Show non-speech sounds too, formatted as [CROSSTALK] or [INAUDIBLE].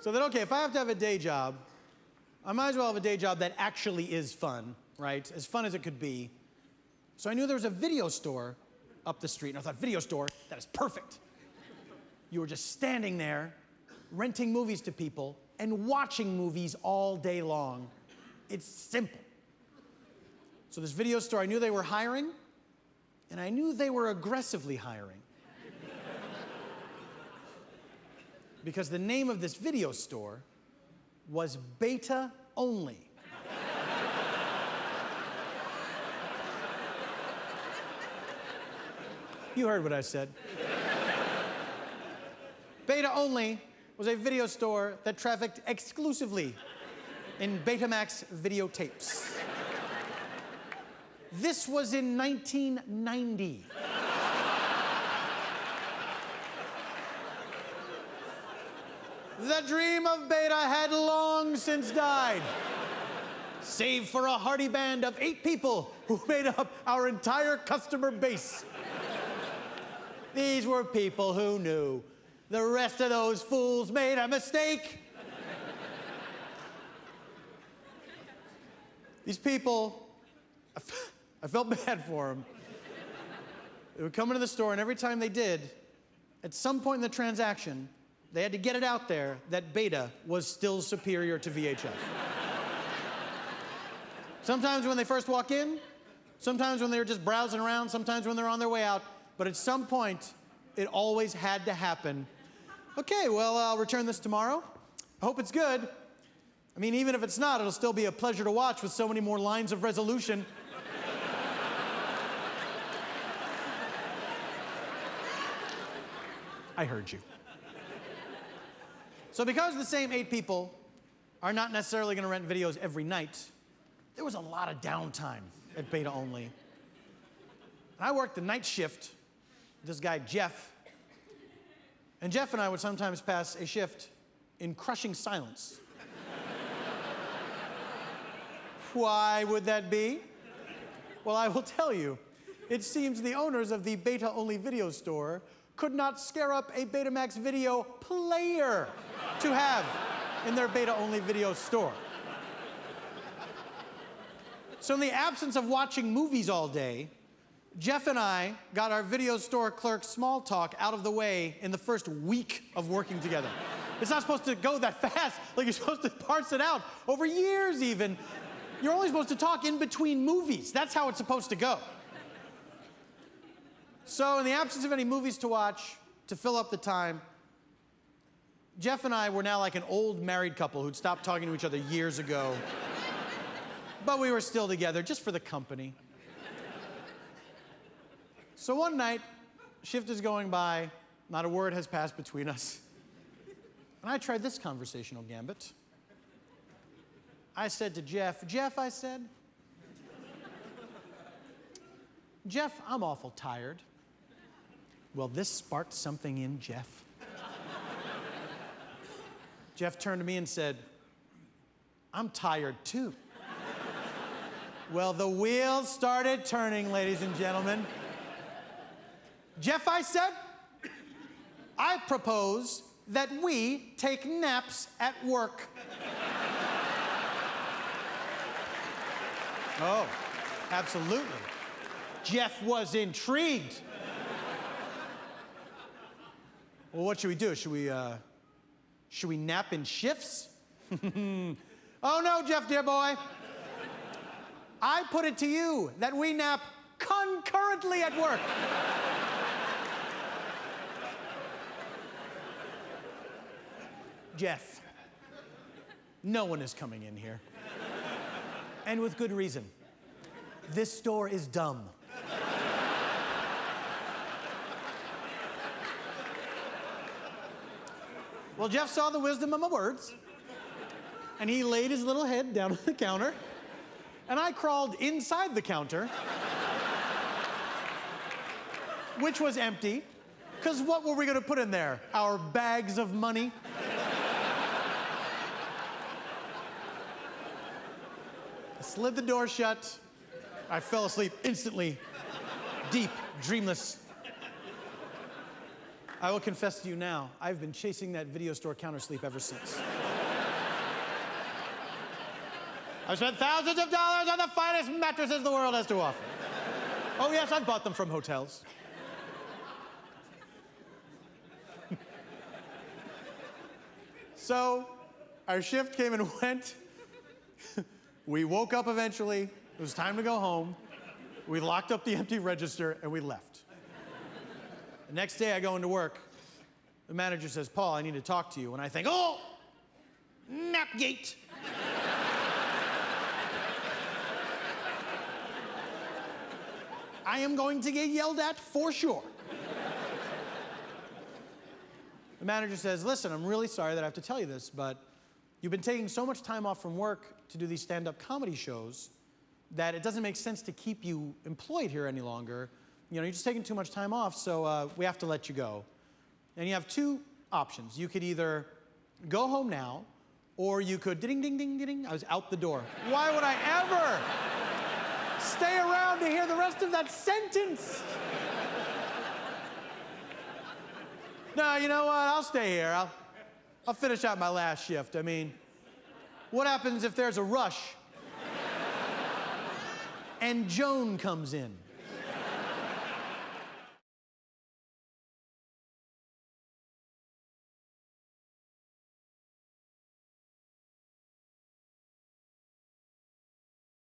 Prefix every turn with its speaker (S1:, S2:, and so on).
S1: So then, okay, if I have to have a day job, I might as well have a day job that actually is fun, right? As fun as it could be. So I knew there was a video store up the street, and I thought, video store, that is perfect. You were just standing there, renting movies to people, and watching movies all day long. It's simple. So this video store, I knew they were hiring, and I knew they were aggressively hiring. Because the name of this video store was Beta Only. you heard what I said. Beta Only was a video store that trafficked exclusively in Betamax videotapes. This was in 1990. The dream of Beta had long since died, save for a hearty band of eight people who made up our entire customer base. These were people who knew the rest of those fools made a mistake. These people, I felt bad for them. They would come into the store, and every time they did, at some point in the transaction, they had to get it out there that beta was still superior to VHS. sometimes when they first walk in, sometimes when they're just browsing around, sometimes when they're on their way out, but at some point, it always had to happen. Okay, well, I'll return this tomorrow. I hope it's good. I mean, even if it's not, it'll still be a pleasure to watch with so many more lines of resolution. [LAUGHS] I heard you. So, because the same eight people are not necessarily going to rent videos every night, there was a lot of downtime at Beta Only. And I worked the night shift. with This guy, Jeff, and Jeff and I would sometimes pass a shift in crushing silence. [LAUGHS] Why would that be? Well, I will tell you. It seems the owners of the beta only video store could not scare up a Betamax video player to have in their beta only video store. So, in the absence of watching movies all day, Jeff and I got our video store clerk small talk out of the way in the first week of working together. It's not supposed to go that [LAUGHS] fast. Like, you're supposed to parse it out over years, even. You're only supposed to talk in between movies. That's how it's supposed to go. So, in the absence of any movies to watch, to fill up the time, Jeff and I were now like an old married couple who'd stopped talking to each other years ago. but we were still together just for the company. So one night, shift is going by, not a word has passed between us. And I tried this conversational gambit. I said to Jeff, Jeff, I said, Jeff, I'm awful tired. Well, this sparked something in Jeff. Jeff turned to me and said, I'm tired too. well, the wheels started turning, ladies and gentlemen. Jeff, I said, I propose that we take naps at work. oh, absolutely. Jeff was intrigued. well, what should we do? Should we, uh, should we nap in shifts? [LAUGHS] oh no, Jeff, dear boy. I put it to you that we nap concurrently at work. Jeff, no one is coming in here. And with good reason. This store is dumb. Well, Jeff saw the wisdom of my words, and he laid his little head down on the counter, and I crawled inside the counter, which was empty, because what were we going to put in there? Our bags of money? I slid the door shut. I fell asleep instantly, deep, dreamless. I will confess to you now, I've been chasing that video store counter sleep ever since. I've spent thousands of dollars on the finest mattresses the world has to offer. Oh, yes, I've bought them from hotels. [LAUGHS] so, our shift came and [LAUGHS] went. we woke up eventually. It was time to go home. We locked up the empty register and we left. The next day, I go into work. The manager says, Paul, I need to talk to you. And I think, oh, Napgate. I am going to get yelled at for sure. the manager says, Listen, I'm really sorry that I have to tell you this, but you've been taking so much time off from work to do these stand up comedy shows that it doesn't make sense to keep you employed here any longer. You know, you're just taking too much time off, so uh, we have to let you go. And you have two options. You could either go home now, or you could ding, ding, ding, ding. I was out the door. Why would I ever? stay around to hear the rest of that sentence. no, you know what? I'll stay here. I'll, I'll finish out my last shift. I mean, what happens if there's a rush and Joan comes in?